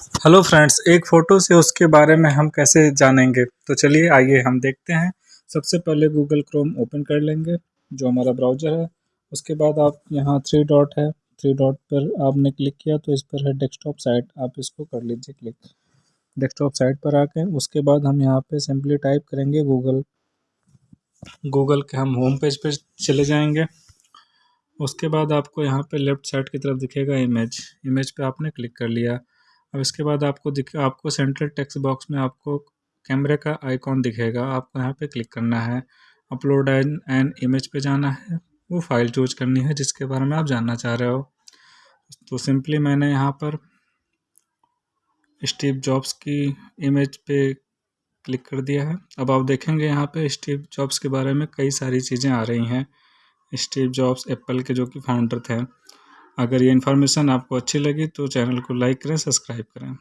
Hello friends, एक photo से उसके बारे में हम कैसे जानेंगे? तो चलिए आइए हम देखते हैं। सबसे पहले गूगल क्रोम ओपन कर लेंगे, जो हमारा ब्राउज़र है। उसके बाद आप यहाँ थ्री डॉट है थ्री डॉट पर आपने क्लिक किया तो इस पर है डेस्कटॉप साइट आप इसको कर लीजिए क्लिक डेस्कटॉप साइट पर आके उसके बाद हम यहाँ पे सिंपली टाइप करेंगे गूगल गूगल के हम होम पेज पर चले जाएँगे। उसके बाद आपको यहाँ पे लेफ़्ट साइड की तरफ़ दिखेगा इमेज इमेज पे आपने क्लिक कर लिया। अब इसके बाद आपको दिख, आपको सेंट्रल टेक्स्ट बॉक्स में आपको कैमरे का आइकॉन दिखेगा। आपको यहाँ पे क्लिक करना है। अपलोड एन एन इमेज पे जाना है। वो फ़ाइल चूज़ करनी है जिसके बारे में आप जानना चाह रहे हो। तो सिंपली मैंने यहाँ पर स्टीव जॉब्स की इमेज पे क्लिक कर दिया है। अब आप देखेंगे यहाँ पे स्टीव जॉब्स के बारे में कई सारी चीज़ें आ रही हैं। स्टीव जॉब्स एप्पल के जो कि फाउंडर थे। अगर ये इन्फॉर्मेशन आपको अच्छी लगी तो चैनल को लाइक करें सब्सक्राइब करें।